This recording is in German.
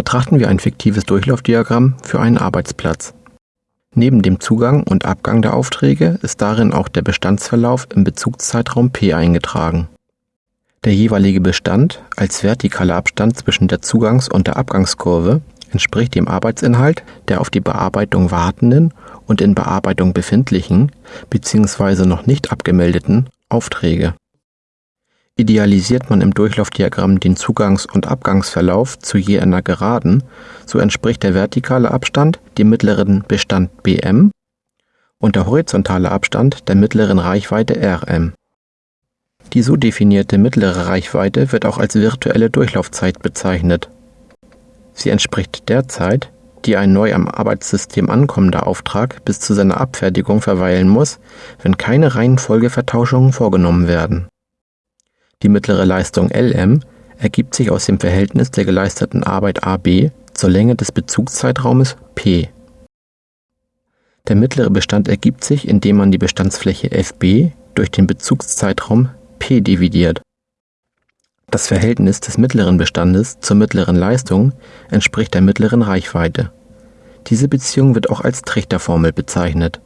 Betrachten wir ein fiktives Durchlaufdiagramm für einen Arbeitsplatz. Neben dem Zugang und Abgang der Aufträge ist darin auch der Bestandsverlauf im Bezugszeitraum P eingetragen. Der jeweilige Bestand als vertikaler Abstand zwischen der Zugangs- und der Abgangskurve entspricht dem Arbeitsinhalt der auf die Bearbeitung wartenden und in Bearbeitung befindlichen bzw. noch nicht abgemeldeten Aufträge. Idealisiert man im Durchlaufdiagramm den Zugangs- und Abgangsverlauf zu je einer Geraden, so entspricht der vertikale Abstand dem mittleren Bestand Bm und der horizontale Abstand der mittleren Reichweite Rm. Die so definierte mittlere Reichweite wird auch als virtuelle Durchlaufzeit bezeichnet. Sie entspricht der Zeit, die ein neu am Arbeitssystem ankommender Auftrag bis zu seiner Abfertigung verweilen muss, wenn keine Reihenfolgevertauschungen vorgenommen werden. Die mittlere Leistung Lm ergibt sich aus dem Verhältnis der geleisteten Arbeit AB zur Länge des Bezugszeitraumes P. Der mittlere Bestand ergibt sich, indem man die Bestandsfläche FB durch den Bezugszeitraum P dividiert. Das Verhältnis des mittleren Bestandes zur mittleren Leistung entspricht der mittleren Reichweite. Diese Beziehung wird auch als Trichterformel bezeichnet